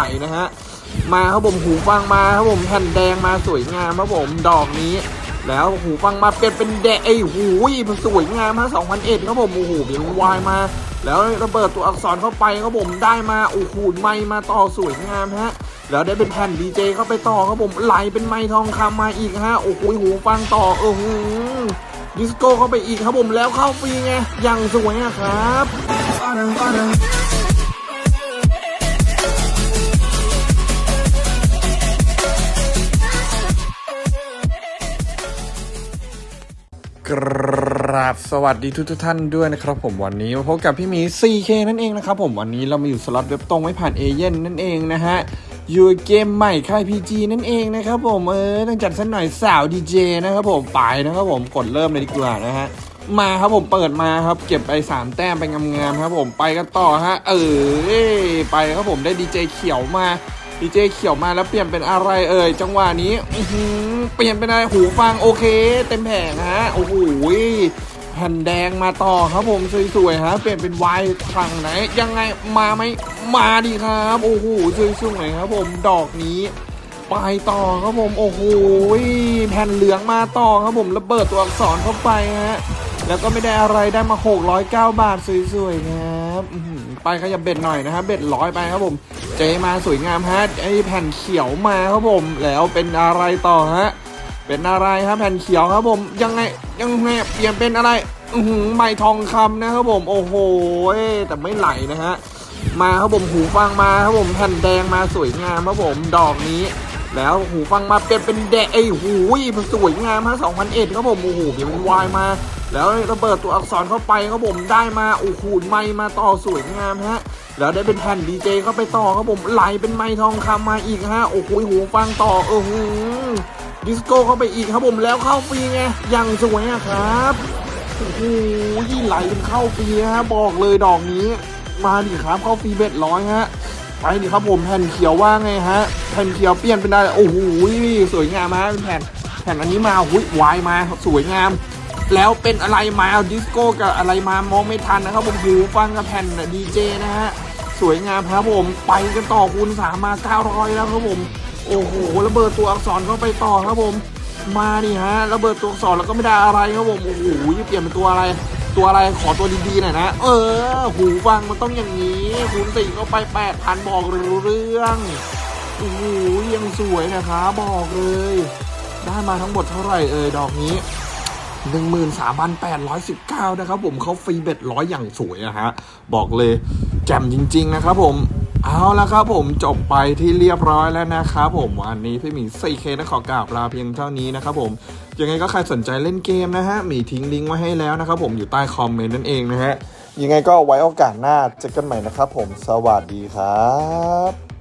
ไหลนะฮะ มาครับผมหูฟังมาครับผมแผ่นแดงมาสวยงามครับผมดอกนี้ แล้วหูฟังมาเปลี่ยนเป็นแดงไอ้หูยมันสวยงามฮะ2001ครับผมโอ้โหเป็นวายมา แล้วระเบิดตัวอักษรเข้าไปครับผมได้มาโอ้โหไมค์มาต่อสวยงามฮะแล้วได้เป็นแผ่นดีเจเข้าไปต่อครับผมไหลเป็นไมค์ทองคำมาอีกฮะโอ้โหหูฟังต่อเออหูดิสโก้เข้าไปอีกครับผมแล้วเข้าฟรีไงอย่างสวยอะครับ กราบสวัสดีทุกทท่านด้วยนะครับผมวันนี้มาพบกับพี่หมี 4K นั่นเองนะครับผมวันนี้เรามาอยู่สล็อตเว็บตรงไม่ผ่านเอเย่นนั่นเองนะฮะ อยู่เกมใหม่ค่าย PG นั่นเองนะครับผมเออต้องจัดสักหน่อยสาวดีเจนะครับผมไปนะครับผมกดเริ่มเลยดีกว่านะฮะมาครับผมเปิดมาครับ เก็บไป3แต้มไปงามๆครับผมไปกันต่อฮะเออไปครับผมได้ดีเจเขียวมา ดีเจเขียวมาแล้วเปลี่ยนเป็นอะไรเอ่ยจังหวะนี้อือหือเปลี่ยนเป็นอะไรหูฟังโอเค เต็มแผงฮะโอ้โหแผ่นแดงมาต่อครับผมสวยๆฮะเปลี่ยนเป็นวายฝั่งไหน ยังไงมาไหมมาดีครับโอ้โหสวยๆครับผมดอกนี้ไปต่อครับผมโอ้โหแผ่นเหลืองมาต่อครับผมระเบิดตัวอักษรเข้าไปฮะแล้วก็ไม่ได้อะไรได้มา 609 บาทสวยๆครั บไปขยับเบ็ดหน่อยนะครับ เบ็ดร้อยไปครับผม เจมาสวยงามฮะไอแผ่นเขียวมาครับผม แล้วเป็นอะไรต่อฮะ เป็นอะไรครับแผ่นเขียวครับผม ยังไงยังไงเปลี่ยนเป็นอะไร อือหือไม้ทองคำนะครับผม โอ้โหแต่ไม่ไหลนะฮะ มาครับผมหูฟังมาครับผมแผ่นแดงมาสวยงามครับผม ดอกนี้แล้วหูฟังมาเปลี่ยนเป็นแดงไอ้ยหูยมันสวยงามฮะ2001ครับผมโอ้โหเป็นวายมา แล้วระเบิดตัวอักษรเข้าไปครับผมได้มาโอ้โหไมค์มาต่อสวยงามฮะแล้วได้เป็นแผ่นดีเจเข้าไปต่อครับผมไหลเป็นไมค์ทองคำมาอีกฮะโอ้โหหูฟังต่อเออหูดิสโก้เข้าไปอีกครับผมแล้วเข้าฟรีไงย่างสวยอะครับโอ้โหไหลเป็นเข้าฟรีฮะบอกเลยดอกนี้ มาดิครับเข้าฟรีเบ็ดร้อยฮะไปดิครับผมแผ่นเขียวว่าไงฮะแผ่นเขียวเปลี่ยนเป็นได้โอ้โหสวยงามฮะเป็นแผ่นแผ่นอันนี้มาหุ้ยวายมาสวยงาม แล้วเป็นอะไรมาเอาดิสโก้กับอะไรมามองไม่ทันนะครับผมหูฟังกับแผ่นดีเจนะฮะสวยงามครับผมไปกันต่อคูณสามมา900แล้วครับผม โอ้โหระเบิดตัวอักษรเข้าไปต่อครับผม มานี่ฮะระเบิดตัวอักษรแล้วก็ไม่ได้อะไรครับผมโอ้โหเปลี่ยนเป็นตัวอะไรตัวอะไรขอตัวดีๆหน่อยนะ เออ หูฟังมันต้องอย่างนี้คูณสี่เข้าไปแปดพันบอกรู้เรื่องโอ้โหยังสวยนะครับบอกเลย ได้มาทั้งหมดเท่าไหร่เอ่ยดอกนี้ 13,819 นะครับผมเขาฟรีเบ็ดร้อยอย่างสวยอะฮะ บอกเลยแจ่มจริง ๆ นะครับผมเอาละครับผมจบไปที่เรียบร้อยแล้วนะครับผมวันนี้พี่หมี 4K นะขอกราบลาเพียงเท่านี้นะครับผมยังไงก็ใครสนใจเล่นเกมนะฮะหมีทิ้งลิงก์ไว้ให้แล้วนะครับผมอยู่ใต้คอมเมนต์นั่นเองนะฮะยังไงก็ไว้โอกาสหน้าเจอกันใหม่นะครับผมสวัสดีครับ